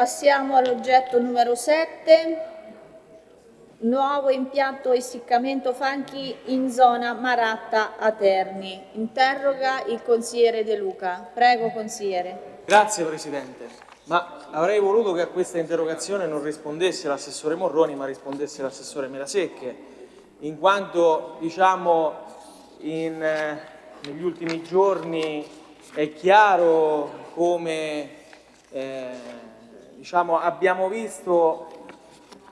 passiamo all'oggetto numero 7, nuovo impianto essiccamento fanghi in zona Maratta a Terni. Interroga il consigliere De Luca. Prego consigliere. Grazie Presidente, ma avrei voluto che a questa interrogazione non rispondesse l'assessore Morroni ma rispondesse l'assessore Melasecche, in quanto diciamo in, eh, negli ultimi giorni è chiaro come eh, diciamo, abbiamo visto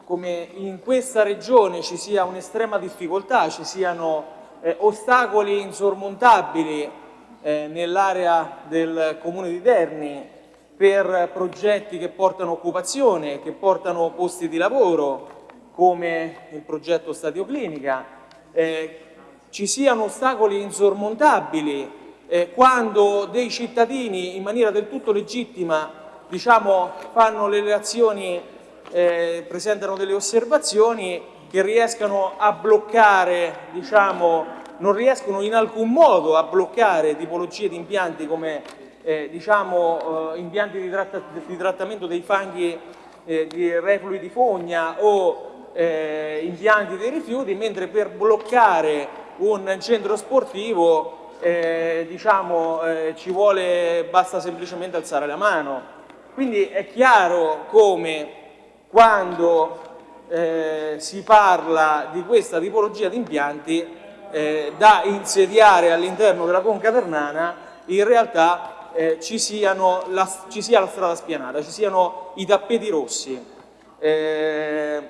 come in questa regione ci sia un'estrema difficoltà, ci siano eh, ostacoli insormontabili eh, nell'area del comune di Terni per progetti che portano occupazione, che portano posti di lavoro, come il progetto Stadio Clinica, eh, ci siano ostacoli insormontabili eh, quando dei cittadini in maniera del tutto legittima diciamo, fanno le relazioni eh, presentano delle osservazioni che riescano a bloccare, diciamo, non riescono in alcun modo a bloccare tipologie di impianti come eh, diciamo, eh, impianti di, tratta di, trattamento dei fanghi eh, di reflui di fogna o eh, impianti dei rifiuti, mentre per bloccare un centro sportivo eh, diciamo, ci vuole, basta semplicemente alzare la mano. Quindi è chiaro come quando eh, si parla di questa tipologia di impianti eh, da insediare all'interno della conca ternana, in realtà eh, ci, la, ci, sia la strada spianata, ci siano i tappeti rossi. Eh,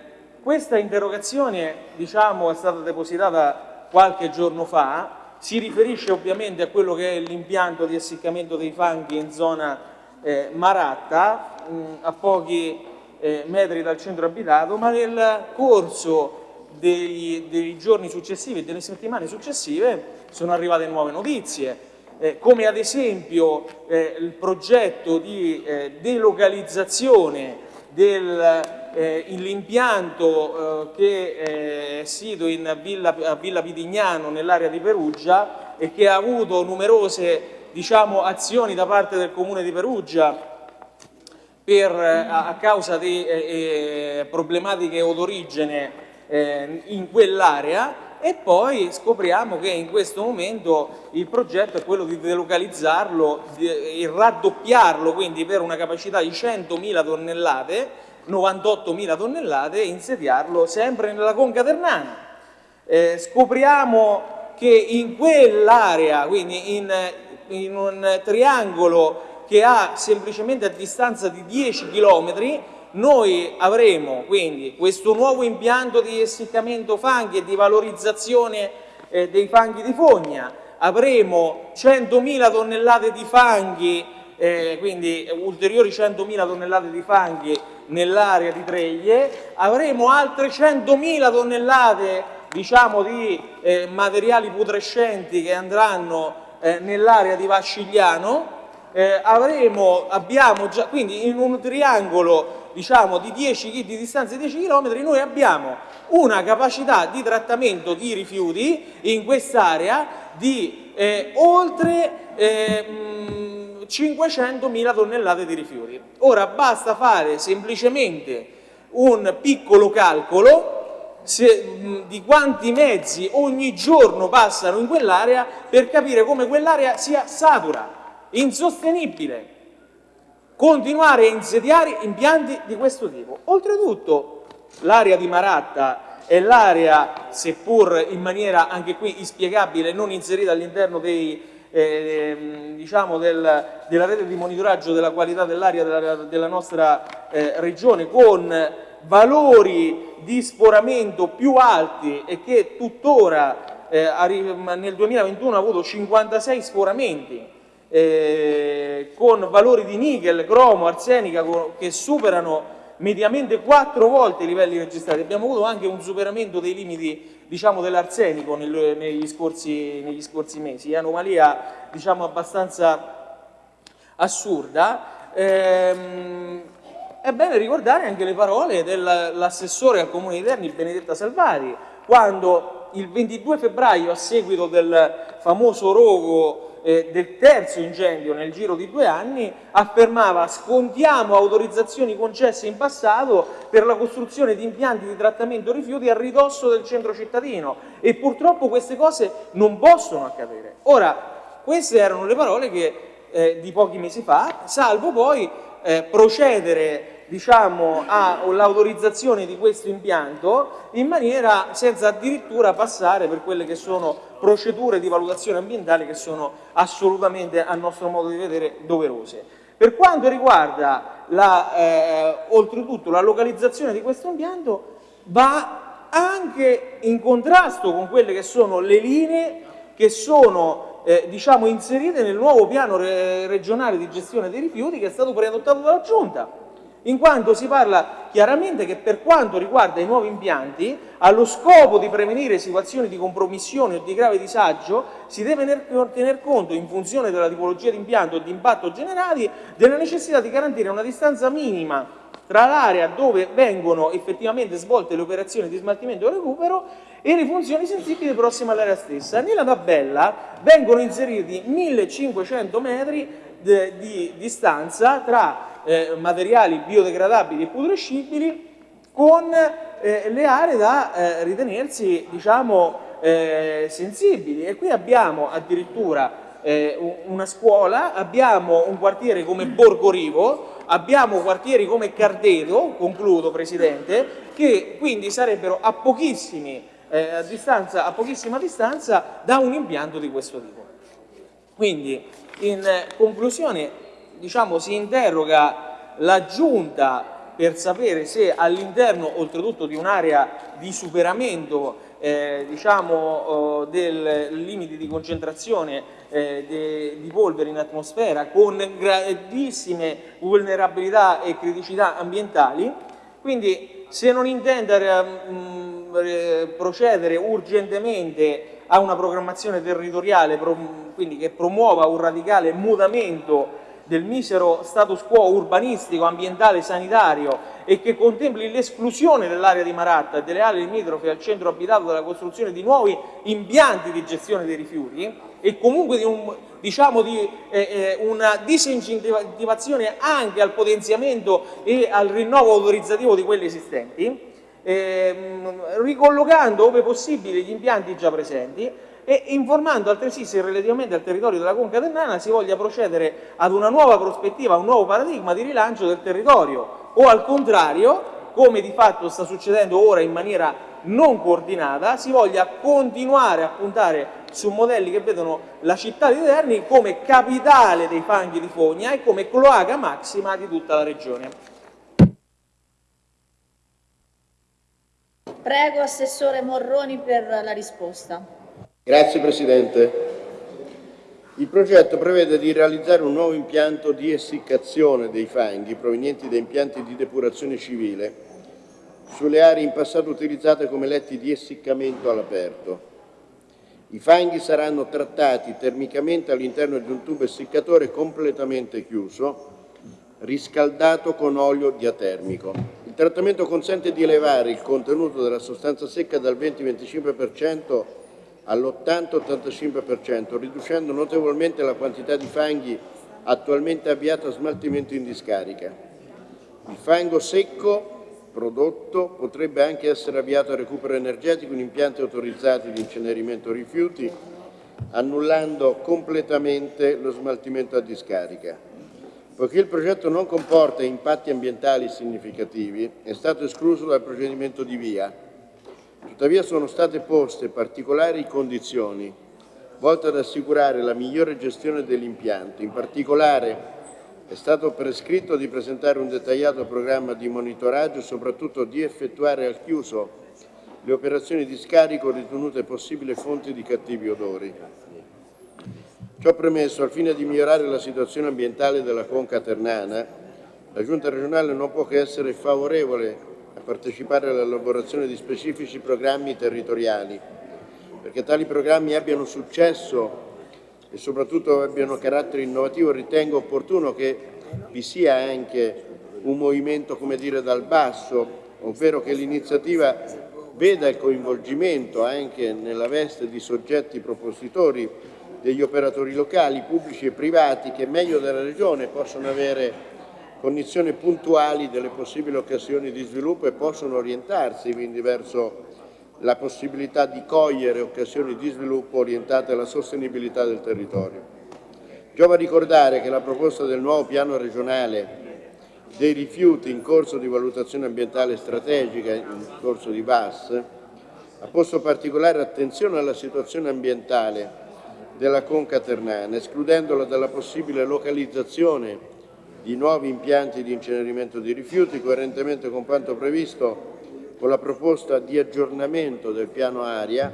questa interrogazione diciamo, è stata depositata qualche giorno fa, si riferisce ovviamente a quello che è l'impianto di essiccamento dei fanghi in zona eh, Maratta, mh, a pochi eh, metri dal centro abitato, ma nel corso dei, dei giorni successivi e delle settimane successive sono arrivate nuove notizie, eh, come ad esempio eh, il progetto di eh, delocalizzazione dell'impianto eh, che è sito in Villa, a Villa Pitignano nell'area di Perugia e che ha avuto numerose diciamo, azioni da parte del comune di Perugia per, eh, a causa di eh, eh problematiche o d'origine eh, in quell'area e poi scopriamo che in questo momento il progetto è quello di delocalizzarlo, di raddoppiarlo, quindi per una capacità di 100.000 tonnellate, 98.000 tonnellate, e insediarlo sempre nella conca ternana. Eh, scopriamo che in quell'area, quindi in, in un triangolo che ha semplicemente a distanza di 10 km, noi avremo quindi questo nuovo impianto di essiccamento fanghi e di valorizzazione eh, dei fanghi di fogna, avremo 100.000 tonnellate di fanghi, eh, quindi ulteriori 100.000 tonnellate di fanghi nell'area di Treglie, avremo altre 100.000 tonnellate diciamo, di eh, materiali putrescenti che andranno eh, nell'area di Vascigliano, eh, avremo, abbiamo già, quindi in un triangolo diciamo, di 10 di distanza di 10 km noi abbiamo una capacità di trattamento di rifiuti in quest'area di eh, oltre eh, 500.000 tonnellate di rifiuti. Ora basta fare semplicemente un piccolo calcolo se, di quanti mezzi ogni giorno passano in quell'area per capire come quell'area sia satura insostenibile continuare a insediare impianti di questo tipo. Oltretutto l'area di Maratta è l'area, seppur in maniera anche qui inspiegabile, non inserita all'interno eh, diciamo del, della rete di monitoraggio della qualità dell'aria della, della, nostra eh, regione con valori di sporamento più alti e che tuttora eh, nel 2021 ha avuto 56 sporamenti eh, con valori di nickel, cromo, arsenica che superano mediamente quattro volte i livelli registrati. Abbiamo avuto anche un superamento dei limiti diciamo, dell'arsenico negli, scorsi, negli, scorsi, mesi, anomalia diciamo, abbastanza assurda. Ehm, è bene ricordare anche le parole dell'assessore al Comune di Terni, Benedetta Salvari, quando il 22 febbraio, a seguito del famoso rogo eh, del terzo incendio nel giro di due anni, affermava scontiamo autorizzazioni concesse in passato per la costruzione di impianti di trattamento rifiuti a ridosso del centro cittadino e purtroppo queste cose non possono accadere. Ora, queste erano le parole che, eh, di pochi mesi fa, salvo poi eh, procedere diciamo, all'autorizzazione di questo impianto in maniera senza addirittura passare per quelle che sono procedure di valutazione ambientale che sono assolutamente a nostro modo di vedere doverose. Per quanto riguarda la, eh, oltretutto la localizzazione di questo impianto va anche in contrasto con quelle che sono le linee che sono eh, diciamo, inserite nel nuovo piano re regionale di gestione dei rifiuti che è stato preadottato dalla Giunta in quanto si parla chiaramente che per quanto riguarda i nuovi impianti, allo scopo di prevenire situazioni di compromissione o di grave disagio, si deve tener conto, in funzione della tipologia di impianto e di impatto generali, della necessità di garantire una distanza minima tra l'area dove vengono effettivamente svolte le operazioni di smaltimento e recupero e le funzioni sensibili prossime all'area stessa. Nella tabella vengono inseriti 1500 metri di distanza tra eh, materiali biodegradabili e putrescibili con eh, le aree da eh, ritenersi diciamo, eh, sensibili e qui abbiamo addirittura eh, una scuola, abbiamo un quartiere come Borgo Rivo, abbiamo quartieri come Cardedo, concludo Presidente, che quindi sarebbero a, eh, a, distanza, a pochissima distanza da un impianto di questo tipo. Quindi in conclusione diciamo, si interroga la Giunta per sapere se all'interno oltretutto di un'area di superamento eh, diciamo, eh, del limite di concentrazione eh, de, di polvere in atmosfera con grandissime vulnerabilità e criticità ambientali, quindi se non intende mh, mm, procedere urgentemente a una programmazione territoriale quindi che promuova un radicale mutamento del misero status quo urbanistico, ambientale, sanitario e che contempli l'esclusione dell'area di Maratta e delle aree limitrofe al centro abitato dalla costruzione di nuovi impianti di gestione dei rifiuti e comunque di, un, diciamo di eh, eh una disincentivazione anche al potenziamento e al rinnovo autorizzativo di quelli esistenti, eh, ricollocando ove possibile gli impianti già presenti e informando altresì se relativamente al territorio della Conca Ternana si voglia procedere ad una nuova prospettiva, un nuovo paradigma di rilancio del territorio o al contrario, come di fatto sta succedendo ora in maniera non coordinata, si voglia continuare a puntare su modelli che vedono la città di Terni come capitale dei fanghi di fogna e come cloaca massima di tutta la regione. Prego Assessore Morroni per la risposta. Grazie Presidente. Il progetto prevede di realizzare un nuovo impianto di essiccazione dei fanghi provenienti da impianti di depurazione civile sulle aree in passato utilizzate come letti di essiccamento all'aperto. I fanghi saranno trattati termicamente all'interno di un tubo essiccatore completamente chiuso, riscaldato con olio diatermico. Il trattamento consente di elevare il contenuto della sostanza secca dal 20-25% all'80-85%, riducendo notevolmente la quantità di fanghi attualmente avviato a smaltimento in discarica. Il fango secco prodotto potrebbe anche essere avviato a recupero energetico in impianti autorizzati di incenerimento rifiuti, annullando completamente lo smaltimento a discarica. Poiché il progetto non comporta impatti ambientali significativi, è stato escluso dal procedimento di via, Tuttavia sono state poste particolari condizioni volte ad assicurare la migliore gestione dell'impianto. In particolare è stato prescritto di presentare un dettagliato programma di monitoraggio e soprattutto di effettuare al chiuso le operazioni di scarico ritenute possibili fonti di cattivi odori. Ciò premesso, al fine di migliorare la situazione ambientale della conca ternana, la Giunta regionale non può che essere favorevole a partecipare all'elaborazione di specifici programmi territoriali, perché tali programmi abbiano successo e soprattutto abbiano carattere innovativo, ritengo opportuno che vi sia anche un movimento, come dire, dal basso, ovvero che l'iniziativa veda il coinvolgimento anche nella veste di soggetti propositori degli operatori locali, pubblici e privati, che meglio della Regione possono avere cognizione puntuali delle possibili occasioni di sviluppo e possono orientarsi quindi verso la possibilità di cogliere occasioni di sviluppo orientate alla sostenibilità del territorio. Giova ricordare che la proposta del nuovo piano regionale dei rifiuti in corso di valutazione ambientale strategica, in corso di VAS, ha posto particolare attenzione alla situazione ambientale della conca ternana, escludendola dalla possibile localizzazione di nuovi impianti di incenerimento di rifiuti, coerentemente con quanto previsto con la proposta di aggiornamento del piano aria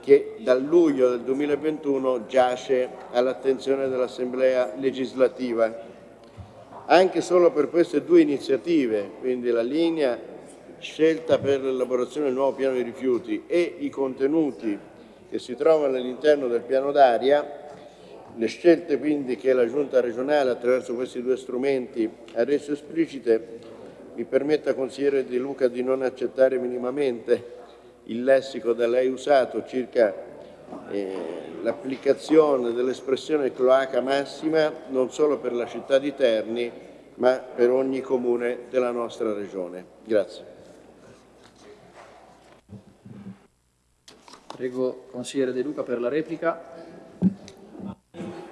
che dal luglio del 2021 giace all'attenzione dell'Assemblea legislativa. Anche solo per queste due iniziative, quindi la linea scelta per l'elaborazione del nuovo piano di rifiuti e i contenuti che si trovano all'interno del piano d'aria, le scelte quindi che la Giunta regionale attraverso questi due strumenti ha reso esplicite mi permetta, consigliere Di Luca, di non accettare minimamente il lessico da lei usato circa eh, l'applicazione dell'espressione cloaca massima non solo per la città di Terni, ma per ogni comune della nostra regione. Grazie. Prego, consigliere De Luca, per la replica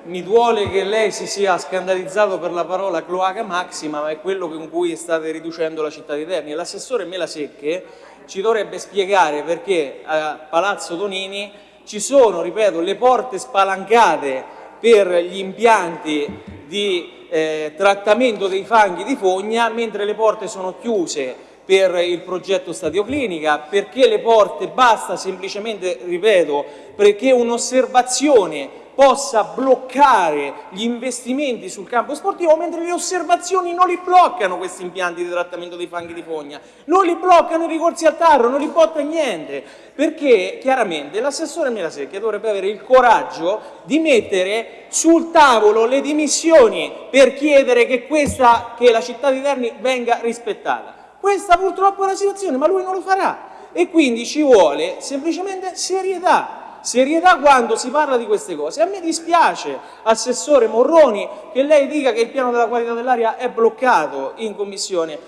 mi duole che lei si sia scandalizzato per la parola cloaca maxima, ma è quello con cui state riducendo la città di Terni. L'assessore Melasecche ci dovrebbe spiegare perché a Palazzo Tonini ci sono, ripeto, le porte spalancate per gli impianti di eh, trattamento dei fanghi di fogna, mentre le porte sono chiuse per il progetto Stadio Clinica, perché le porte basta semplicemente, ripeto, perché un'osservazione possa bloccare gli investimenti sul campo sportivo, mentre le osservazioni non li bloccano questi impianti di trattamento dei fanghi di fogna, non li bloccano i ricorsi al tarro, non li botta niente, perché chiaramente l'assessore Melasecchia dovrebbe avere il coraggio di mettere sul tavolo le dimissioni per chiedere che, questa, che la città di Terni venga rispettata. Questa purtroppo è la situazione, ma lui non lo farà. E quindi ci vuole semplicemente serietà serietà quando si parla di queste cose. A me dispiace, Assessore Morroni, che lei dica che il piano della qualità dell'aria è bloccato in Commissione,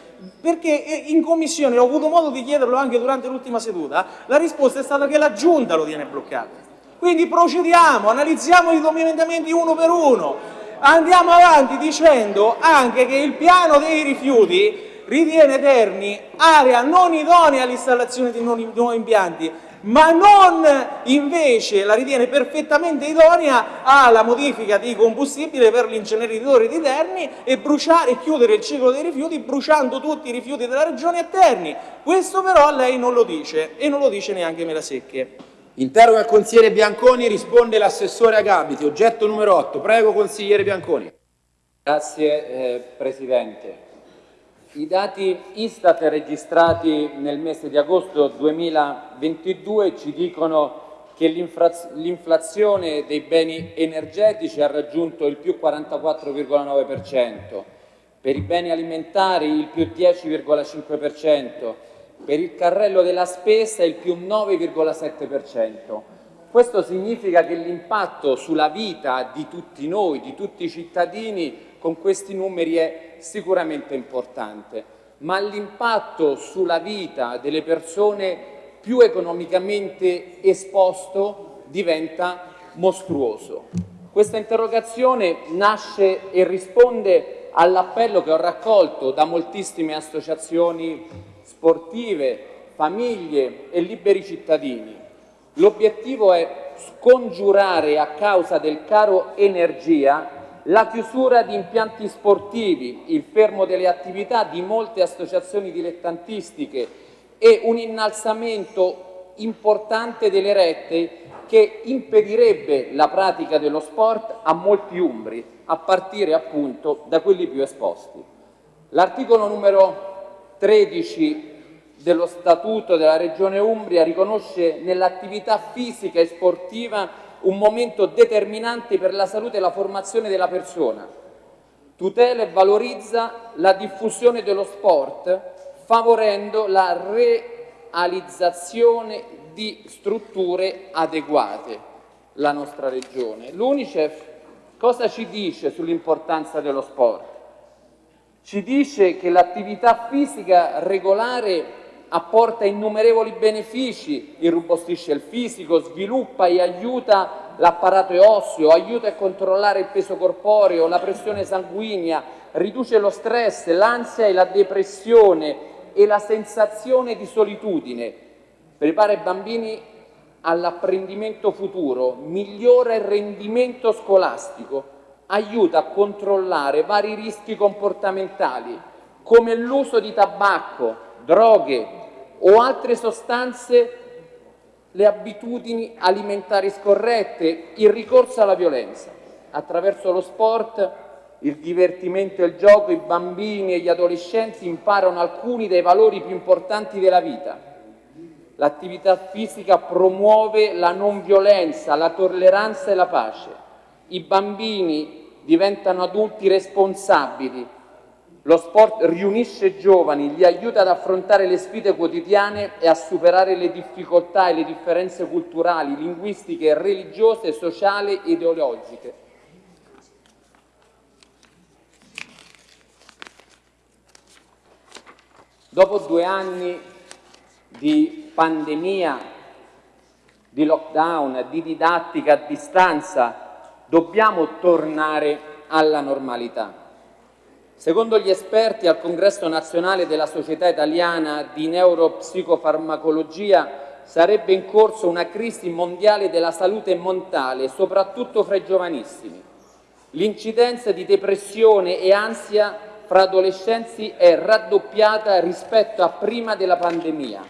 perché eh, in Commissione, ho avuto modo di chiederlo anche durante l'ultima seduta, la risposta è stata che la Giunta lo tiene bloccato. Quindi procediamo, analizziamo i emendamenti uno per uno, andiamo avanti dicendo anche che il piano dei rifiuti ritiene Terni area non idonea all'installazione di nuovi impianti, ma non invece la ritiene perfettamente idonea alla modifica di combustibile per l'inceneritore di Terni e bruciare e chiudere il ciclo dei rifiuti bruciando tutti i rifiuti della regione a Terni. Questo però lei non lo dice e non lo dice neanche Melasecche. Interroga il consigliere Bianconi, risponde l'assessore Agabiti. Oggetto numero 8. Prego, consigliere Bianconi. Grazie eh, Presidente. I dati Istat registrati nel mese di agosto 2022 ci dicono che l'inflazione dei beni energetici ha raggiunto il più 44,9%, per i beni alimentari il più 10,5%, per il carrello della spesa il più 9,7%. Questo significa che l'impatto sulla vita di tutti noi, di tutti i cittadini, con questi numeri è sicuramente importante, ma l'impatto sulla vita delle persone più economicamente esposto diventa mostruoso. Questa interrogazione nasce e risponde all'appello che ho raccolto da moltissime associazioni sportive, famiglie e liberi cittadini. L'obiettivo è scongiurare a causa del caro energia la chiusura di impianti sportivi, il fermo delle attività di molte associazioni dilettantistiche e un innalzamento importante delle rette che impedirebbe la pratica dello sport a molti umbri, a partire appunto da quelli più esposti. L'articolo numero 13 dello Statuto della Regione Umbria riconosce nell'attività fisica e sportiva un momento determinante per la salute e la formazione della persona. Tutela e valorizza la diffusione dello sport favorendo la realizzazione di strutture adeguate. la nostra regione. L'Unicef cosa ci dice sull'importanza dello sport? Ci dice che l'attività fisica regolare apporta innumerevoli benefici, irrobustisce il fisico, sviluppa e aiuta l'apparato osseo, aiuta a controllare il peso corporeo, la pressione sanguigna, riduce lo stress, l'ansia e la depressione e la sensazione di solitudine, prepara i bambini all'apprendimento futuro, migliora il rendimento scolastico, aiuta a controllare vari rischi comportamentali come l'uso di tabacco, droghe o altre sostanze, le abitudini alimentari scorrette, il ricorso alla violenza. Attraverso lo sport, il divertimento e il gioco, i bambini e gli adolescenti imparano alcuni dei valori più importanti della vita. L'attività fisica promuove la non violenza, la tolleranza e la pace. I bambini diventano adulti responsabili, lo sport riunisce giovani, li aiuta ad affrontare le sfide quotidiane e a superare le difficoltà e le differenze culturali, linguistiche, religiose, sociali e ideologiche. Dopo due anni di pandemia, di lockdown, di didattica a distanza, dobbiamo tornare alla normalità. Secondo gli esperti al Congresso nazionale della Società Italiana di Neuropsicofarmacologia sarebbe in corso una crisi mondiale della salute mentale, soprattutto fra i giovanissimi. L'incidenza di depressione e ansia fra adolescenti è raddoppiata rispetto a prima della pandemia.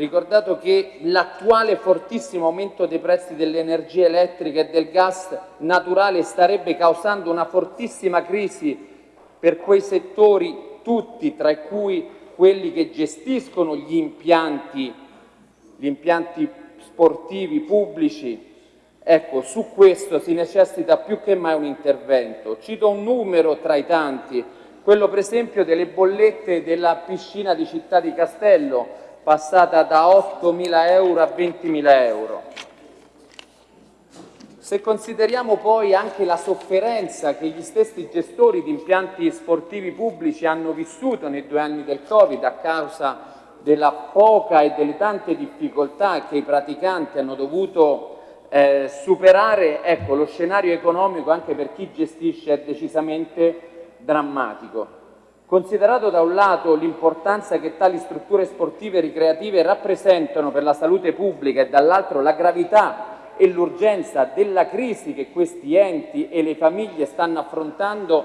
Ricordato che l'attuale fortissimo aumento dei prezzi dell'energia elettrica e del gas naturale starebbe causando una fortissima crisi per quei settori tutti, tra cui quelli che gestiscono gli impianti, gli impianti sportivi pubblici. Ecco, su questo si necessita più che mai un intervento. Cito un numero tra i tanti, quello per esempio delle bollette della piscina di Città di Castello, passata da 8.000 euro a 20.000 euro. Se consideriamo poi anche la sofferenza che gli stessi gestori di impianti sportivi pubblici hanno vissuto nei due anni del Covid a causa della poca e delle tante difficoltà che i praticanti hanno dovuto eh, superare, ecco, lo scenario economico anche per chi gestisce è decisamente drammatico. Considerato da un lato l'importanza che tali strutture sportive e ricreative rappresentano per la salute pubblica e dall'altro la gravità e l'urgenza della crisi che questi enti e le famiglie stanno affrontando,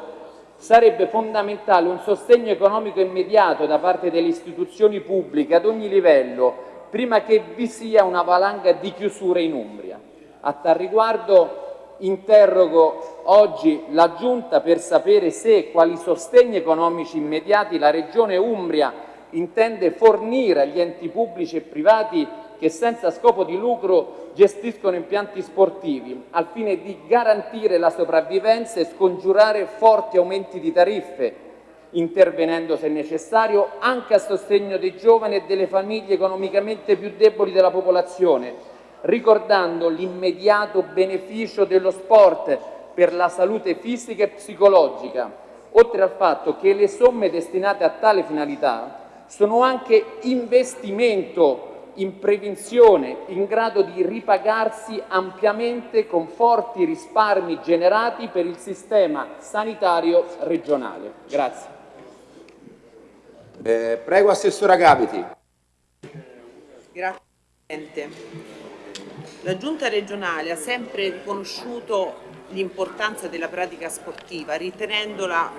sarebbe fondamentale un sostegno economico immediato da parte delle istituzioni pubbliche ad ogni livello, prima che vi sia una valanga di chiusure in Umbria. A tal riguardo interrogo oggi la Giunta per sapere se e quali sostegni economici immediati la Regione Umbria intende fornire agli enti pubblici e privati che senza scopo di lucro gestiscono impianti sportivi, al fine di garantire la sopravvivenza e scongiurare forti aumenti di tariffe, intervenendo se necessario anche a sostegno dei giovani e delle famiglie economicamente più deboli della popolazione, ricordando l'immediato beneficio dello sport per la salute fisica e psicologica, oltre al fatto che le somme destinate a tale finalità sono anche investimento in prevenzione in grado di ripagarsi ampiamente con forti risparmi generati per il sistema sanitario regionale. Grazie. Eh, prego Assessora Gabiti. Grazie Presidente. La Giunta regionale ha sempre riconosciuto l'importanza della pratica sportiva, ritenendola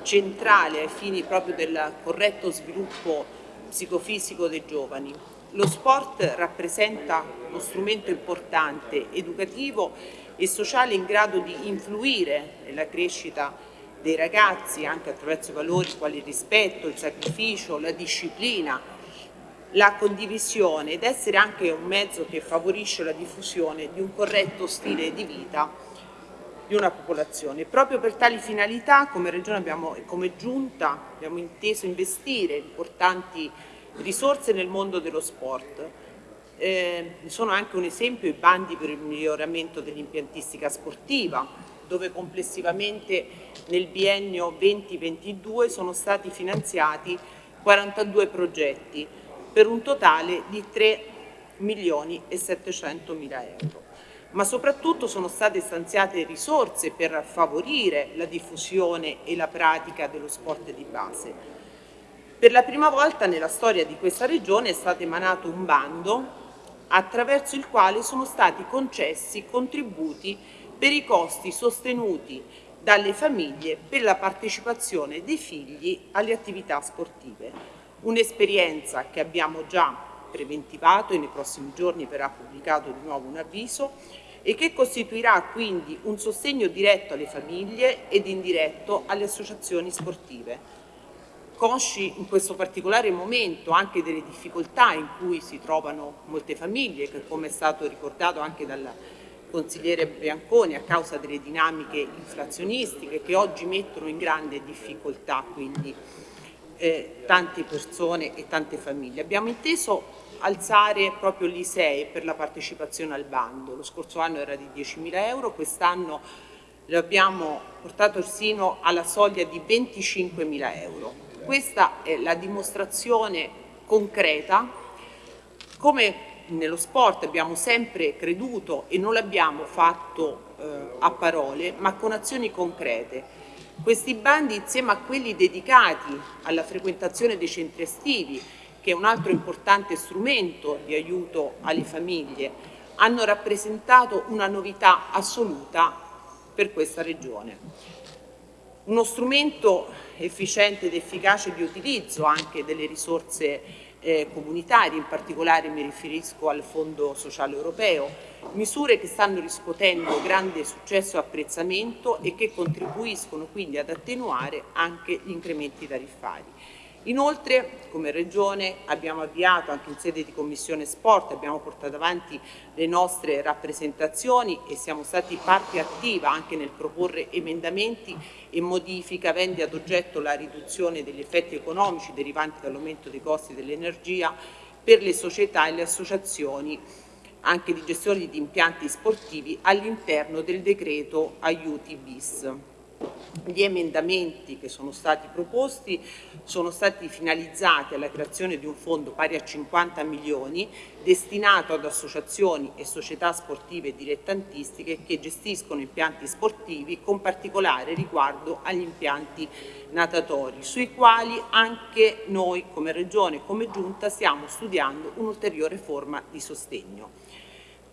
centrale ai fini proprio del corretto sviluppo psicofisico dei giovani. Lo sport rappresenta uno strumento importante, educativo e sociale in grado di influire nella crescita dei ragazzi anche attraverso valori quali il rispetto, il sacrificio, la disciplina, la condivisione ed essere anche un mezzo che favorisce la diffusione di un corretto stile di vita di una popolazione. Proprio per tali finalità come Regione abbiamo, e come Giunta abbiamo inteso investire importanti risorse nel mondo dello sport. Eh, sono anche un esempio i bandi per il miglioramento dell'impiantistica sportiva, dove complessivamente nel biennio 2022 sono stati finanziati 42 progetti per un totale di 3 milioni e 700 mila euro. Ma soprattutto sono state stanziate risorse per favorire la diffusione e la pratica dello sport di base. Per la prima volta nella storia di questa regione è stato emanato un bando attraverso il quale sono stati concessi contributi per i costi sostenuti dalle famiglie per la partecipazione dei figli alle attività sportive. Un'esperienza che abbiamo già preventivato e nei prossimi giorni verrà pubblicato di nuovo un avviso e che costituirà quindi un sostegno diretto alle famiglie ed indiretto alle associazioni sportive. Consci in questo particolare momento anche delle difficoltà in cui si trovano molte famiglie, che come è stato ricordato anche dal consigliere Bianconi a causa delle dinamiche inflazionistiche che oggi mettono in grande difficoltà quindi eh, tante persone e tante famiglie. Abbiamo inteso alzare proprio l'ISEE per la partecipazione al bando, lo scorso anno era di 10.000 euro, quest'anno lo abbiamo portato sino alla soglia di 25.000 euro. Questa è la dimostrazione concreta come nello sport abbiamo sempre creduto e non l'abbiamo fatto eh, a parole, ma con azioni concrete. Questi bandi insieme a quelli dedicati alla frequentazione dei centri estivi, che è un altro importante strumento di aiuto alle famiglie, hanno rappresentato una novità assoluta per questa regione. Uno strumento efficiente ed efficace di utilizzo anche delle risorse eh, comunitari, in particolare mi riferisco al Fondo Sociale Europeo, misure che stanno riscuotendo grande successo e apprezzamento e che contribuiscono quindi ad attenuare anche gli incrementi tariffari. Inoltre, come Regione, abbiamo avviato anche in sede di Commissione Sport, abbiamo portato avanti le nostre rappresentazioni e siamo stati parte attiva anche nel proporre emendamenti e modifiche aventi ad oggetto la riduzione degli effetti economici derivanti dall'aumento dei costi dell'energia per le società e le associazioni anche di gestione di impianti sportivi all'interno del decreto aiuti bis. Gli emendamenti che sono stati proposti sono stati finalizzati alla creazione di un fondo pari a 50 milioni destinato ad associazioni e società sportive dilettantistiche che gestiscono impianti sportivi con particolare riguardo agli impianti natatori, sui quali anche noi come Regione e come Giunta stiamo studiando un'ulteriore forma di sostegno.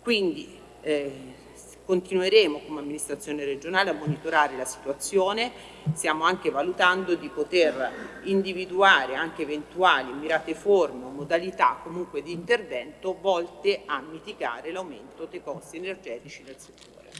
Quindi eh, Continueremo come amministrazione regionale a monitorare la situazione, stiamo anche valutando di poter individuare anche eventuali mirate forme o modalità comunque di intervento volte a mitigare l'aumento dei costi energetici del settore.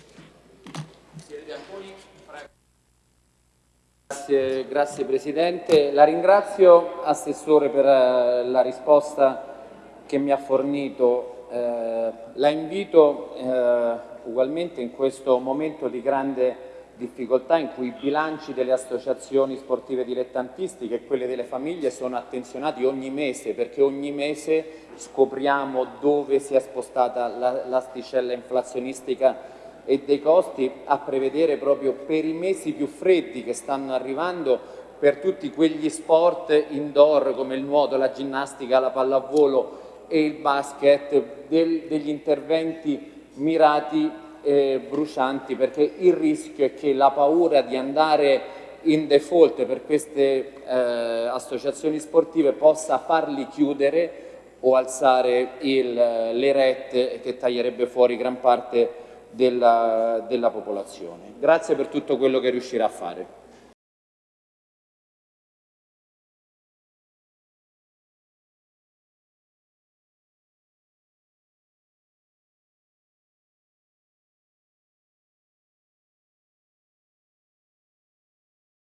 Grazie, grazie, Presidente. La ringrazio Assessore per eh, la risposta che mi ha fornito. Eh, la invito eh, ugualmente in questo momento di grande difficoltà in cui i bilanci delle associazioni sportive dilettantistiche e quelli delle famiglie sono attenzionati ogni mese perché ogni mese scopriamo dove si è spostata l'asticella inflazionistica e dei costi a prevedere proprio per i mesi più freddi che stanno arrivando per tutti quegli sport indoor come il nuoto, la ginnastica, la pallavolo e il basket, del, degli interventi mirati e brucianti perché il rischio è che la paura di andare in default per queste eh, associazioni sportive possa farli chiudere o alzare il, le rette che taglierebbe fuori gran parte della, della popolazione. Grazie per tutto quello che riuscirà a fare.